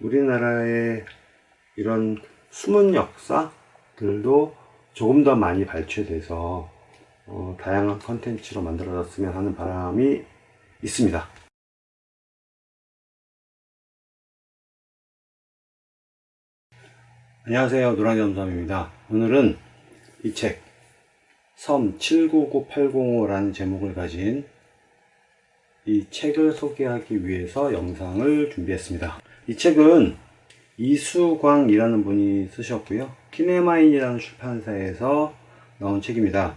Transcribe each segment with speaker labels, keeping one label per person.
Speaker 1: 우리나라의 이런 숨은 역사들도 조금 더 많이 발췌돼서 어, 다양한 컨텐츠로 만들어졌으면 하는 바람이 있습니다. 안녕하세요. 노랑이 엄삼입니다. 오늘은 이 책, 섬 799805라는 제목을 가진 이 책을 소개하기 위해서 영상을 준비했습니다. 이 책은 이수광이라는 분이 쓰셨고요. 키네마인이라는 출판사에서 나온 책입니다.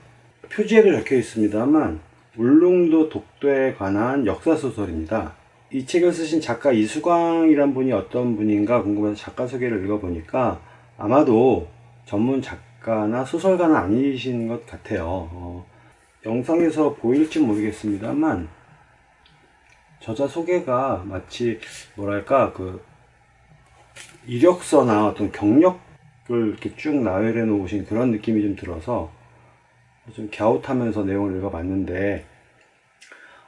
Speaker 1: 표지에도 적혀 있습니다만 울릉도 독도에 관한 역사소설입니다. 이 책을 쓰신 작가 이수광이란 분이 어떤 분인가 궁금해서 작가 소개를 읽어보니까 아마도 전문 작가나 소설가는 아니신 것 같아요. 어, 영상에서 보일지 모르겠습니다만 저자 소개가 마치 뭐랄까 그 이력서나 어떤 경력을 이렇게 쭉 나열해 놓으신 그런 느낌이 좀 들어서 좀 갸웃하면서 내용을 읽어봤는데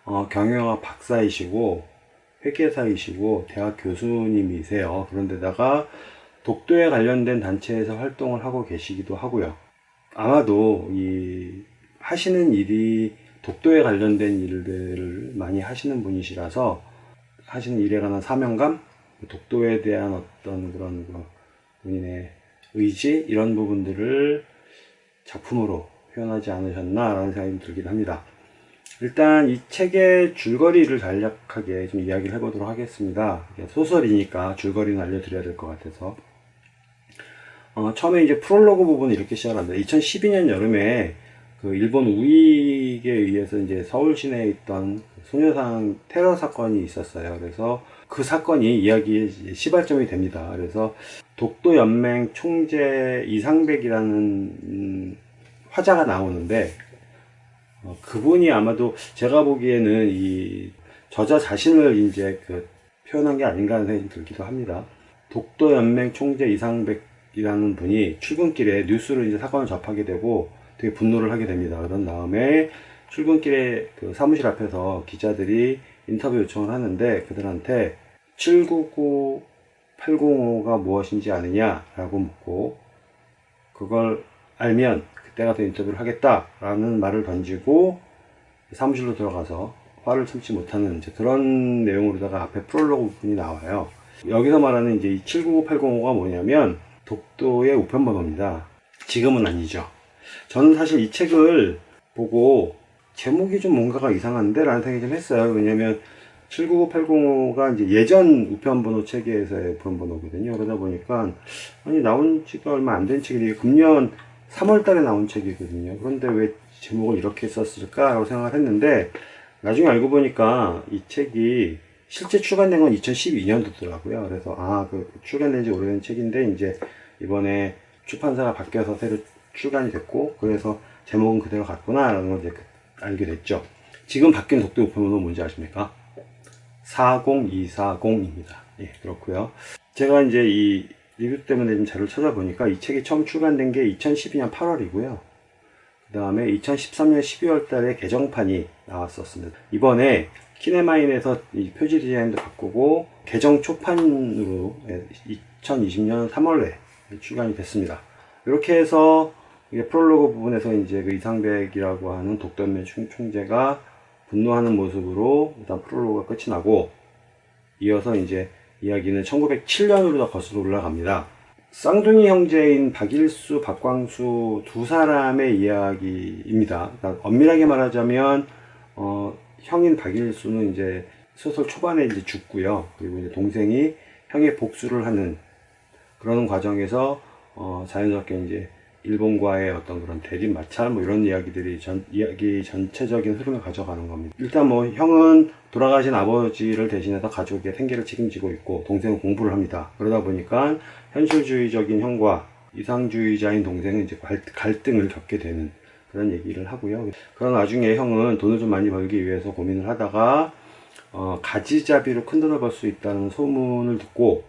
Speaker 1: 어, 경영학 박사이시고 회계사이시고 대학 교수님이세요. 그런데다가 독도에 관련된 단체에서 활동을 하고 계시기도 하고요. 아마도 이 하시는 일이 독도에 관련된 일들을 많이 하시는 분이시라서 하시는 일에 관한 사명감, 독도에 대한 어떤 그런 그 본인의 의지 이런 부분들을 작품으로 표현하지 않으셨나라는 생각이 들긴 합니다. 일단 이 책의 줄거리를 간략하게 좀 이야기를 해보도록 하겠습니다. 소설이니까 줄거리는 알려드려야 될 것 같아서 어, 처음에 이제 프롤로그 부분을 이렇게 시작합니다. 2012년 여름에 그 일본 우익에 의해서 이제 서울 시내에 있던 소녀상 테러 사건이 있었어요. 그래서 그 사건이 이야기의 시발점이 됩니다. 그래서 독도 연맹 총재 이상백이라는 음, 화자가 나오는데 어, 그분이 아마도 제가 보기에는 이 저자 자신을 이제 그 표현한 게 아닌가 하는 생각이 들기도 합니다. 독도 연맹 총재 이상백이라는 분이 출근길에 뉴스를 이제 사건을 접하게 되고 되게 분노를 하게 됩니다. 그런 다음에 출근길에 그 사무실 앞에서 기자들이 인터뷰 요청을 하는데 그들한테 799805가 무엇인지 아느냐라고 묻고 그걸 알면 그때 가서 인터뷰를 하겠다라는 말을 던지고 사무실로 들어가서 화를 참지 못하는 이제 그런 내용으로다가 앞에 프롤로그 부분이 나와요. 여기서 말하는 이제 이 799805가 뭐냐면 독도의 우편번호입니다. 지금은 아니죠. 저는 사실 이 책을 보고 제목이 좀 뭔가가 이상한데 라는 생각이 좀 했어요. 왜냐면 799-805가 이제 예전 우편번호 체계에서의 우편번호거든요. 그러다 보니까, 아니, 나온 지가 얼마 안 된 책이 금년 3월 달에 나온 책이거든요. 그런데 왜 제목을 이렇게 썼을까 라고 생각을 했는데, 나중에 알고 보니까 이 책이 실제 출간된 건 2012년도더라고요. 그래서, 아, 그 출간된 지 오래된 책인데, 이제 이번에 출판사가 바뀌어서 새로 출간이 됐고, 그래서 제목은 그대로 갔구나 라는 걸 이제 알게 됐죠. 지금 바뀐 독도 우편번호 뭔지 아십니까? 40240입니다. 예, 그렇고요. 제가 이제 이 리뷰 때문에 좀 자료를 찾아보니까 이 책이 처음 출간된 게 2012년 8월이고요. 그 다음에 2013년 12월 달에 개정판이 나왔었습니다. 이번에 키네마인에서 이 표지 디자인도 바꾸고 개정 초판으로 2020년 3월에 출간이 됐습니다. 이렇게 해서 프롤로그 부분에서 이제 그 이상백이라고 하는 독도연맹 총재가 분노하는 모습으로 일단 프롤로그가 끝이 나고 이어서 이제 이야기는 1907년으로 거슬러 올라갑니다. 쌍둥이 형제인 박일수, 박광수 두 사람의 이야기입니다. 그러니까 엄밀하게 말하자면 어, 형인 박일수는 이제 소설 초반에 이제 죽고요. 그리고 이제 동생이 형의 복수를 하는 그런 과정에서 어, 자연스럽게 이제 일본과의 어떤 그런 대립 마찰 뭐 이런 이야기들이 전 이야기 전체적인 흐름을 가져가는 겁니다. 일단 뭐 형은 돌아가신 아버지를 대신해서 가족의 생계를 책임지고 있고 동생은 공부를 합니다. 그러다 보니까 현실주의적인 형과 이상주의자인 동생은 이제 갈등을 겪게 되는 그런 얘기를 하고요. 그런 와중에 형은 돈을 좀 많이 벌기 위해서 고민을 하다가 어, 가지잡이로 큰 돈을 벌 수 있다는 소문을 듣고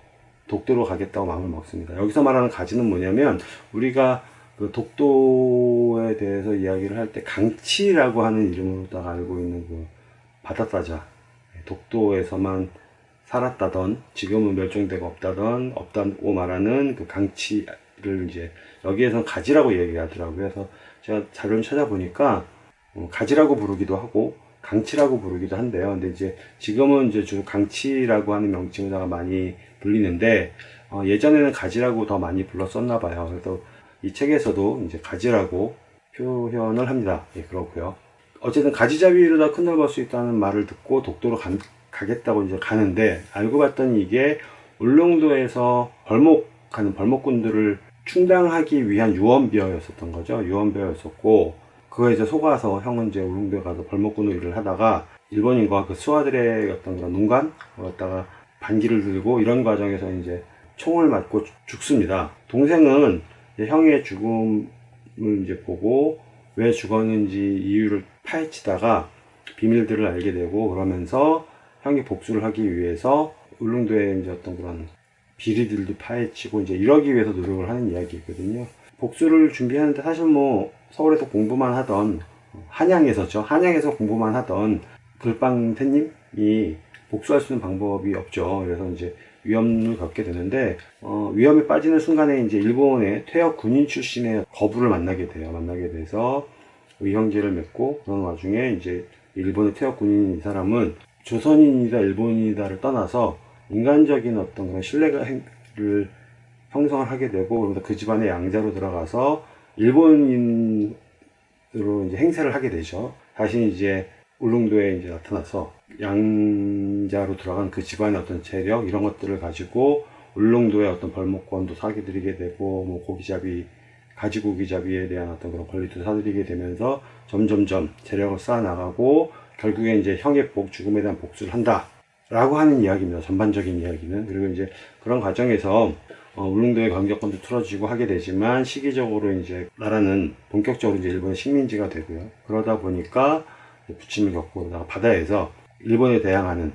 Speaker 1: 독도로 가겠다고 마음을 먹습니다. 여기서 말하는 가지는 뭐냐면 우리가 그 독도에 대해서 이야기를 할 때 강치라고 하는 이름으로 딱 알고 있는 그 바다사자 독도에서만 살았다던 지금은 멸종되고 없다던 없다고 말하는 그 강치를 이제 여기에서는 가지라고 얘기하더라고요. 그래서 제가 자료를 찾아보니까 어, 가지라고 부르기도 하고 강치라고 부르기도 한데요. 근데 이제 지금은 이제 주로 강치라고 하는 명칭에다가 많이 불리는데 어, 예전에는 가지라고 더 많이 불렀었나 봐요. 그래서 이 책에서도 이제 가지라고 표현을 합니다. 예, 그렇고요. 어쨌든 가지잡이로다 큰돈 벌수 있다는 말을 듣고 독도로 가, 가겠다고 이제 가는데 알고 봤더니 이게 울릉도에서 벌목하는 벌목꾼들을 충당하기 위한 유언비어였었던 거죠. 유언비어였었고 그거에 이제 속아서 형은 이제 울릉도에 가서 벌목꾼으로 일을 하다가 일본인과 그 수하들의 어떤 그런 농간 갖다가 반기를 들고 이런 과정에서 이제 총을 맞고 죽습니다. 동생은 형의 죽음을 이제 보고 왜 죽었는지 이유를 파헤치다가 비밀들을 알게 되고 그러면서 형이 복수를 하기 위해서 울릉도에 이제 어떤 그런 비리들도 파헤치고 이제 이러기 위해서 노력을 하는 이야기거든요. 복수를 준비하는데 사실 뭐 서울에서 공부만 하던 한양에서죠. 한양에서 공부만 하던 글빵 태님이 복수할 수 있는 방법이 없죠. 그래서 이제 위험을 겪게 되는데 어, 위험에 빠지는 순간에 이제 일본의 퇴역 군인 출신의 거부를 만나게 돼요. 만나게 돼서 의형제를 맺고 그런 와중에 이제 일본의 퇴역 군인 이 사람은 조선인이다 일본인이다를 떠나서 인간적인 어떤 그런 신뢰를 형성을 하게 되고 그러면서 그 집안의 양자로 들어가서 일본인으로 이제 행세를 하게 되죠. 다시 이제 울릉도에 이제 나타나서 양자로 들어간 그 집안의 어떤 재력 이런 것들을 가지고 울릉도의 어떤 벌목권도 사기드리게 되고 뭐 고기잡이 가지고기잡이에 대한 어떤 그런 권리도 사들이게 되면서 점점점 재력을 쌓아 나가고 결국에 이제 형의 복 죽음에 대한 복수를 한다 라고 하는 이야기입니다. 전반적인 이야기는. 그리고 이제 그런 과정에서 어, 울릉도의 강격권도 틀어지고 하게 되지만 시기적으로 이제 나라는 본격적으로 이제 일본의 식민지가 되고요. 그러다 보니까 부침을 겪고 바다에서 일본에 대항하는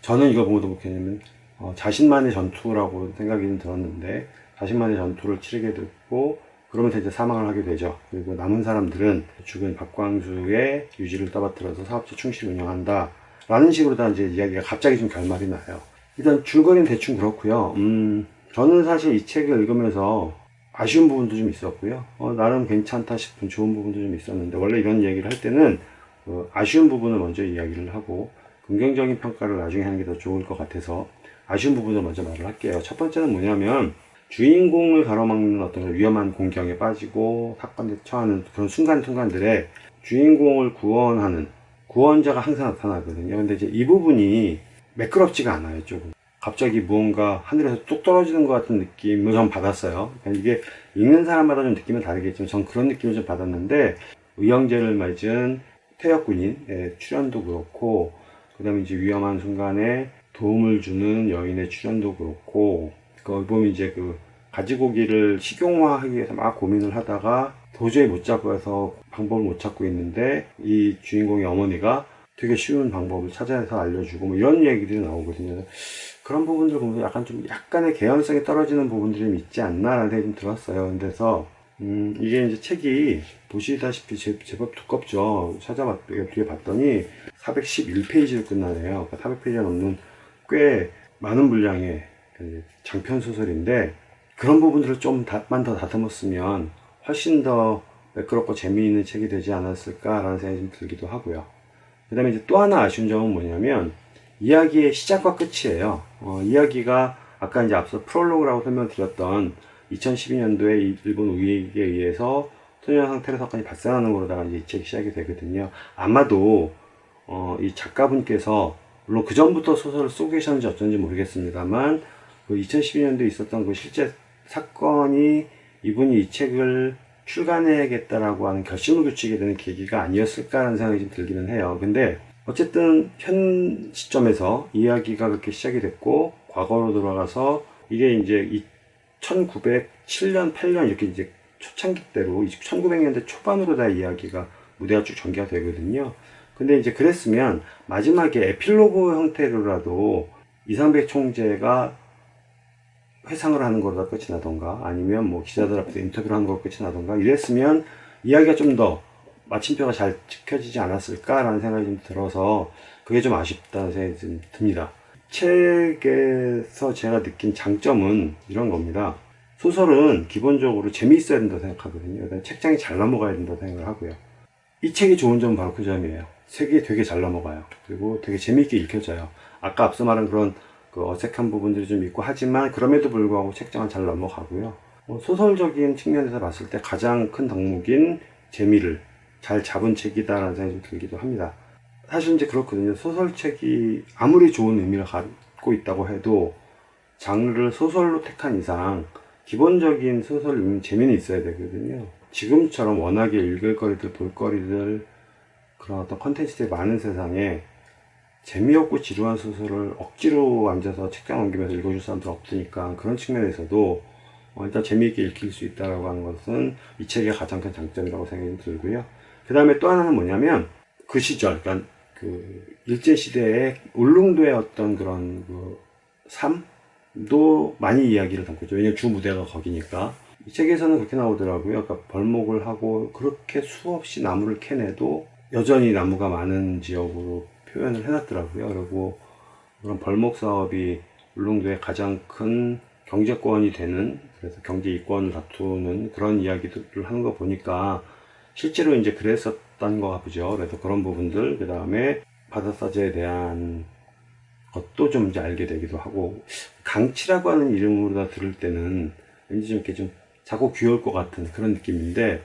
Speaker 1: 저는 이걸 보고도 뭐냐면 어, 자신만의 전투라고 생각이 들었는데 자신만의 전투를 치르게 됐고 그러면서 이제 사망을 하게 되죠. 그리고 남은 사람들은 죽은 박광수의 유지를 떠받들어서 사업체 충실히 운영한다. 라는 식으로 다 이제 이야기가 갑자기 좀 결말이 나요. 일단 줄거리는 대충 그렇고요. 음, 저는 사실 이 책을 읽으면서 아쉬운 부분도 좀 있었고요. 어, 나름 괜찮다 싶은 좋은 부분도 좀 있었는데 원래 이런 이야기를 할 때는 그 아쉬운 부분을 먼저 이야기를 하고 긍정적인 평가를 나중에 하는 게 더 좋을 것 같아서 아쉬운 부분을 먼저 말을 할게요. 첫 번째는 뭐냐면 주인공을 가로막는 어떤 위험한 공경에 빠지고 사건에 처하는 그런 순간순간들에 주인공을 구원하는 구원자가 항상 나타나거든요. 근데 이제 이 부분이 매끄럽지가 않아요, 조금. 갑자기 무언가 하늘에서 뚝 떨어지는 것 같은 느낌을 전 받았어요. 그러니까 이게 읽는 사람마다 좀 느낌은 다르겠지만 전 그런 느낌을 좀 받았는데 의형제를 맞은 퇴역군인의 출연도 그렇고 그 다음에 이제 위험한 순간에 도움을 주는 여인의 출연도 그렇고 그 보면 이제 그 가지고기를 식용화하기 위해서 막 고민을 하다가 도저히 못 잡고 해서 방법을 못 찾고 있는데 이 주인공의 어머니가 되게 쉬운 방법을 찾아서 알려주고 뭐 이런 얘기들이 나오거든요. 그런 부분들 보면 약간 좀 약간의 개연성이 떨어지는 부분들이 좀 있지 않나 라는 생각이 좀 들었어요. 그래서 음 이게 이제 책이 보시다시피 제, 제법 두껍죠. 찾아봤 뒤에 봤더니 411페이지로 끝나네요. 그러니까 400페이지가 넘는 꽤 많은 분량의 그 장편 소설인데 그런 부분들을 좀만 더 다듬었으면 훨씬 더 매끄럽고 재미있는 책이 되지 않았을까라는 생각이 좀 들기도 하고요. 그 다음에 이제 또 하나 아쉬운 점은 뭐냐면 이야기의 시작과 끝이에요. 어, 이야기가 아까 이제 앞서 프롤로그라고 설명드렸던 2012년도에 일본 우익에 의해서 소년 상태로 사건이 발생하는 거로다가 이제 이 책이 시작이 되거든요. 아마도 어, 이 작가분께서 물론 그 전부터 소설을 쓰고 계셨는지 어쩐지 모르겠습니다만 그 2012년도에 있었던 그 실제 사건이 이분이 이 책을 출간해야겠다라고 하는 결심을 굳히게 되는 계기가 아니었을까라는 생각이 좀 들기는 해요. 근데 어쨌든 현 시점에서 이야기가 그렇게 시작이 됐고 과거로 돌아가서 이게 이제 1907년, 8년 이렇게 이제 초창기 때로 1900년대 초반으로 다 이야기가 무대가 쭉 전개가 되거든요. 근데 이제 그랬으면 마지막에 에필로그 형태로라도 이상백 총재가 회상을 하는 거로 끝이 나던가 아니면 뭐 기자들 앞에서 인터뷰를 하는 거로 끝이 나던가 이랬으면 이야기가 좀 더 마침표가 잘 지켜지지 않았을까라는 생각이 좀 들어서 그게 좀 아쉽다는 생각이 좀 듭니다. 책에서 제가 느낀 장점은 이런 겁니다. 소설은 기본적으로 재미있어야 된다고 생각하거든요. 책장이 잘 넘어가야 된다고 생각을 하고요. 이 책이 좋은 점은 바로 그 점이에요. 책이 되게 잘 넘어가요. 그리고 되게 재미있게 읽혀져요. 아까 앞서 말한 그런 그 어색한 부분들이 좀 있고 하지만 그럼에도 불구하고 책장은 잘 넘어가고요. 어, 소설적인 측면에서 봤을 때 가장 큰 덕목인 재미를 잘 잡은 책이다라는 생각이 좀 들기도 합니다. 사실 이제 그렇거든요. 소설책이 아무리 좋은 의미를 갖고 있다고 해도 장르를 소설로 택한 이상 기본적인 소설 읽는 재미는 있어야 되거든요. 지금처럼 워낙에 읽을 거리들, 볼 거리들, 그런 어떤 컨텐츠들이 많은 세상에 재미없고 지루한 소설을 억지로 앉아서 책장 넘기면서 읽어줄 사람들 없으니까 그런 측면에서도 어, 일단 재미있게 읽힐 수 있다고 하는 것은 이 책의 가장 큰 장점이라고 생각이 들고요. 그 다음에 또 하나는 뭐냐면 그 시절, 그러니까 그 일제시대의 울릉도의 어떤 그런 그 삶도 많이 이야기를 담고 있죠. 왜냐면 주 무대가 거기니까. 이 책에서는 그렇게 나오더라고요. 그러니까 벌목을 하고 그렇게 수없이 나무를 캐내도 여전히 나무가 많은 지역으로 표현을 해놨더라고요. 그리고 그런 벌목 사업이 울릉도의 가장 큰 경제권이 되는 그래서 경제 이권을 다투는 그런 이야기들을 하는 거 보니까 실제로 이제 그랬었 던거 보죠. 그래서 그런 부분들 그 다음에 바다사제에 대한 것도 좀 이제 알게 되기도 하고 강치라고 하는 이름으로 다 들을 때는 왠지 좀 이렇게 좀 자꾸 귀여울 것 같은 그런 느낌인데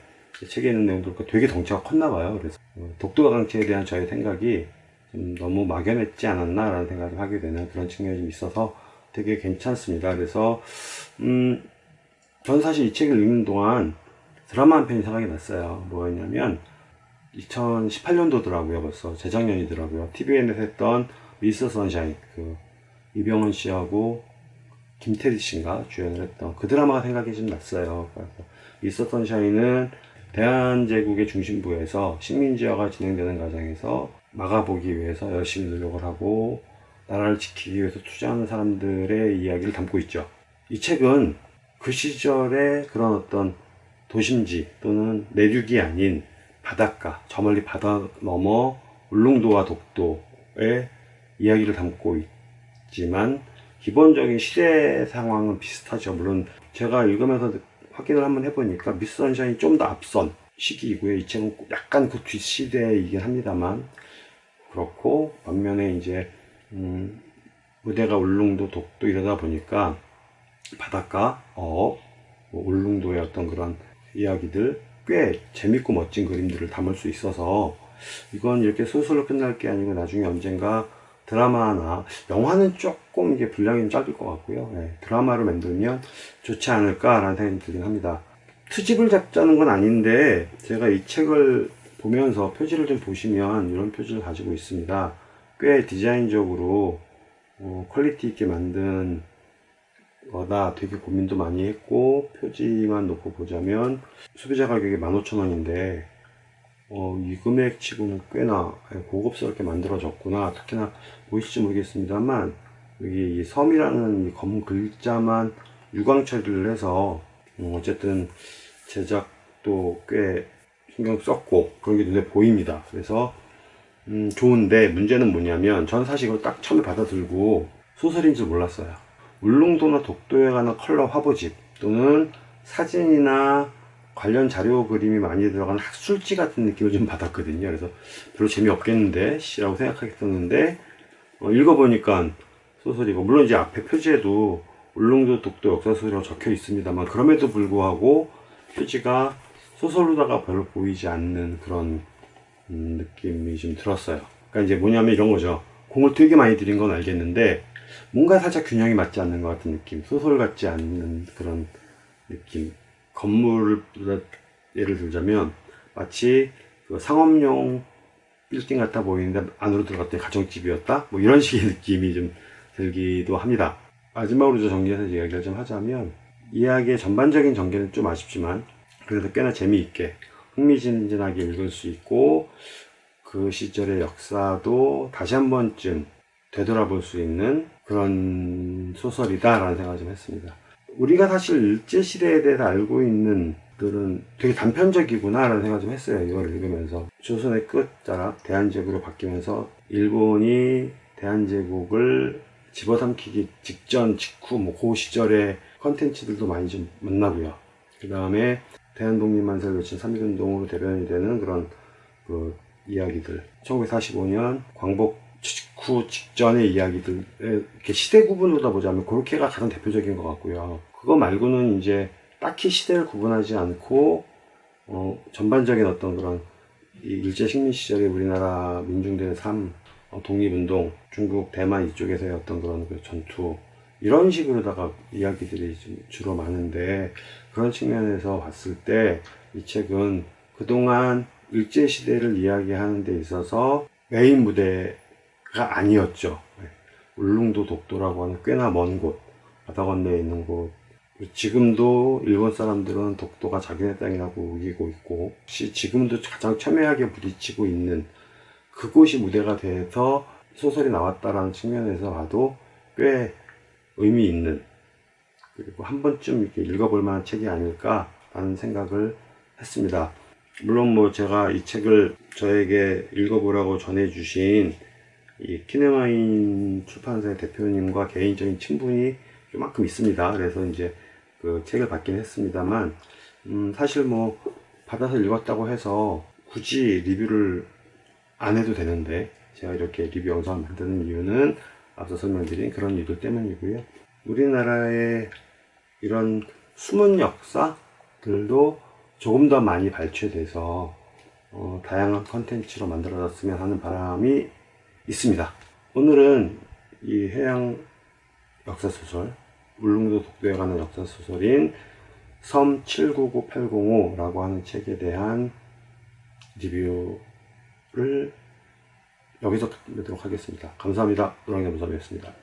Speaker 1: 책에 있는 내용들 되게 덩치가 컸나 봐요. 그래서 어, 독도가 강치에 대한 저의 생각이 좀 너무 막연했지 않았나 라는 생각을 하게 되는 그런 측면이 좀 있어서 되게 괜찮습니다. 그래서 음, 저는 사실 이 책을 읽는 동안 드라마 한 편이 생각이 났어요. 뭐였냐면 2018년도더라고요. 벌써 재작년이더라고요. TVN에서 했던 미스터 선샤인 그 이병헌 씨하고 김태리 씨인가 주연을 했던 그 드라마가 생각이 좀 났어요. 미스터 선샤인은 대한제국의 중심부에서 식민지화가 진행되는 과정에서 막아보기 위해서 열심히 노력을 하고 나라를 지키기 위해서 투자하는 사람들의 이야기를 담고 있죠. 이 책은 그 시절의 그런 어떤 도심지 또는 내륙이 아닌 바닷가, 저 멀리 바다 넘어 울릉도와 독도의 이야기를 담고 있지만 기본적인 시대 상황은 비슷하죠. 물론 제가 읽으면서 확인을 한번 해보니까 미스 선샤인이 좀 더 앞선 시기이고요. 이 책은 약간 그 뒷시대이긴 합니다만 그렇고 반면에 이제 음, 무대가 울릉도 독도 이러다 보니까 바닷가, 어, 뭐 울릉도의 어떤 그런 이야기들 꽤 재밌고 멋진 그림들을 담을 수 있어서 이건 이렇게 소설로 끝날 게 아니고 나중에 언젠가 드라마나 영화는 조금 이게 분량이 짧을 것 같고요. 네, 드라마로 만들면 좋지 않을까 라는 생각이 들긴 합니다. 트집을 잡자는 건 아닌데 제가 이 책을 보면서 표지를 좀 보시면 이런 표지를 가지고 있습니다. 꽤 디자인적으로 어, quality 있게 만든 거다. 되게 고민도 많이 했고 표지만 놓고 보자면 소비자 가격이 15,000원인데 어, 이 금액 치고는 꽤나 고급스럽게 만들어졌구나. 특히나 보이실지 모르겠습니다만 여기 이 섬이라는 이 검은 글자만 유광 처리를 해서 어, 어쨌든 제작도 꽤 신경 썼고 그런 게 눈에 보입니다. 그래서 음, 좋은데 문제는 뭐냐면 전 사실 이걸 딱 처음에 받아들고 소설인 줄 몰랐어요 울릉도나 독도에 관한 컬러 화보집 또는 사진이나 관련 자료 그림이 많이 들어간 학술지 같은 느낌을 좀 받았거든요. 그래서 별로 재미없겠는데? 라고 생각했었는데 어, 읽어보니까 소설이고 물론 이제 앞에 표지에도 울릉도 독도 역사소설이라고 적혀 있습니다만 그럼에도 불구하고 표지가 소설로다가 별로 보이지 않는 그런 음, 느낌이 좀 들었어요. 그러니까 이제 뭐냐면 이런 거죠. 공을 되게 많이 들인 건 알겠는데 뭔가 살짝 균형이 맞지 않는 것 같은 느낌 소설 같지 않는 그런 느낌. 건물을 예를 들자면 마치 그 상업용 빌딩 같아 보이는데 안으로 들어갔더니 가정집이었다? 뭐 이런 식의 느낌이 좀 들기도 합니다. 마지막으로 정리해서 이야기를 좀 하자면 이야기의 전반적인 전개는 좀 아쉽지만 그래도 꽤나 재미있게 흥미진진하게 읽을 수 있고 그 시절의 역사도 다시 한 번쯤 되돌아볼 수 있는 그런 소설이다 라는 생각을 좀 했습니다 우리가 사실 일제시대에 대해서 알고 있는 들은 되게 단편적이구나 라는 생각을 좀 했어요 이걸 읽으면서 조선의 끝자락 대한제국으로 바뀌면서 일본이 대한제국을 집어삼키기 직전, 직후, 뭐, 그 시절의 컨텐츠들도 많이 좀 만나고요. 그 다음에 대한독립만세를 외친 3.1운동으로 대변이 되는 그런 그 이야기들. 1945년 광복 직후 직전의 이야기들, 이렇게 시대 구분으로 보자면 그렇게가 가장 대표적인 것 같고요. 그거 말고는 이제 딱히 시대를 구분하지 않고, 어, 전반적인 어떤 그런 이 일제 식민 시절의 우리나라 민중들의 삶, 어, 독립운동, 중국, 대만 이쪽에서의 어떤 그런 그 전투, 이런 식으로다가 이야기들이 좀 주로 많은데, 그런 측면에서 봤을 때, 이 책은 그동안 일제시대를 이야기하는 데 있어서 메인 무대 가 아니었죠. 네. 울릉도 독도라고 하는 꽤나 먼 곳, 바다 건너에 있는 곳, 지금도 일본 사람들은 독도가 자기네 땅이라고 우기고 있고, 시- 지금도 가장 첨예하게 부딪히고 있는 그곳이 무대가 돼서 소설이 나왔다라는 측면에서 봐도 꽤 의미 있는 그리고 한 번쯤 이렇게 읽어볼 만한 책이 아닐까라는 생각을 했습니다. 물론 뭐 제가 이 책을 저에게 읽어보라고 전해주신 이 키네마인 출판사의 대표님과 개인적인 친분이 요만큼 있습니다. 그래서 이제 그 책을 받긴 했습니다만, 음, 사실 뭐 받아서 읽었다고 해서 굳이 리뷰를 안 해도 되는데 제가 이렇게 리뷰 영상을 만드는 이유는 앞서 설명드린 그런 이유들 때문이고요. 우리나라의 이런 숨은 역사들도 조금 더 많이 발췌돼서 어, 다양한 컨텐츠로 만들어졌으면 하는 바람이 있습니다. 오늘은 이 해양 역사소설, 울릉도 독도에 관한 역사소설인 섬 799805라고 하는 책에 대한 리뷰를 여기서 끝내도록 하겠습니다. 감사합니다. 노랑겸무섭이었습니다.